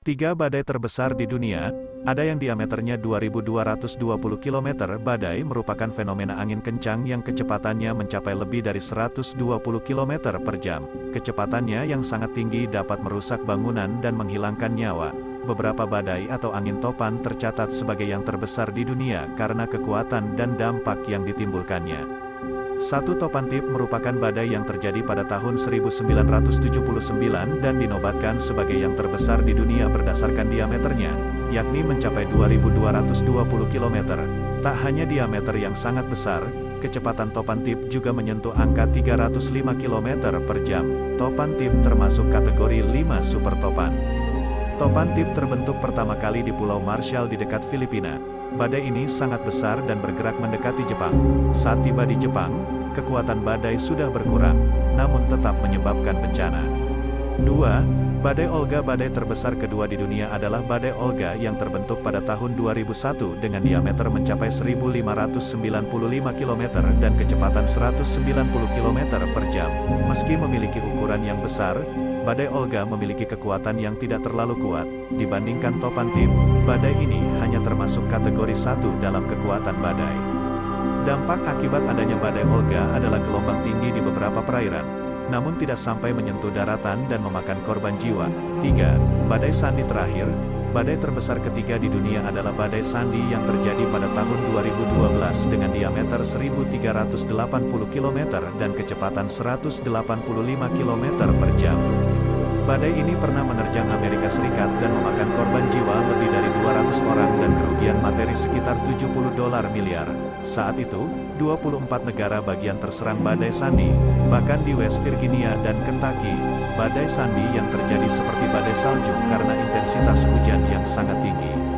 Tiga badai terbesar di dunia, ada yang diameternya 2220 km. Badai merupakan fenomena angin kencang yang kecepatannya mencapai lebih dari 120 km per jam. Kecepatannya yang sangat tinggi dapat merusak bangunan dan menghilangkan nyawa. Beberapa badai atau angin topan tercatat sebagai yang terbesar di dunia karena kekuatan dan dampak yang ditimbulkannya. Satu topan tip merupakan badai yang terjadi pada tahun 1979 dan dinobatkan sebagai yang terbesar di dunia berdasarkan diameternya, yakni mencapai 2220 km. Tak hanya diameter yang sangat besar, kecepatan topan tip juga menyentuh angka 305 km per jam. Topan tip termasuk kategori 5 super topan. Topan tip terbentuk pertama kali di Pulau Marshall di dekat Filipina. Badai ini sangat besar dan bergerak mendekati Jepang. Saat tiba di Jepang, kekuatan badai sudah berkurang, namun tetap menyebabkan bencana. 2. Badai Olga Badai terbesar kedua di dunia adalah Badai Olga yang terbentuk pada tahun 2001 dengan diameter mencapai 1595 km dan kecepatan 190 km per jam. Meski memiliki ukuran yang besar, Badai Olga memiliki kekuatan yang tidak terlalu kuat, dibandingkan topan tip, badai ini hanya termasuk kategori satu dalam kekuatan badai. Dampak akibat adanya badai Olga adalah gelombang tinggi di beberapa perairan, namun tidak sampai menyentuh daratan dan memakan korban jiwa. 3. Badai Sandy terakhir, Badai terbesar ketiga di dunia adalah Badai Sandy yang terjadi pada tahun 2012 dengan diameter 1380 km dan kecepatan 185 km per jam. Badai ini pernah menerjang Amerika Serikat dan memakan korban jiwa lebih dari 200 orang dan kerugian materi sekitar 70 dolar miliar. Saat itu, 24 negara bagian terserang badai Sandy, bahkan di West Virginia dan Kentucky, badai Sandy yang terjadi seperti badai salju karena intensitas hujan yang sangat tinggi.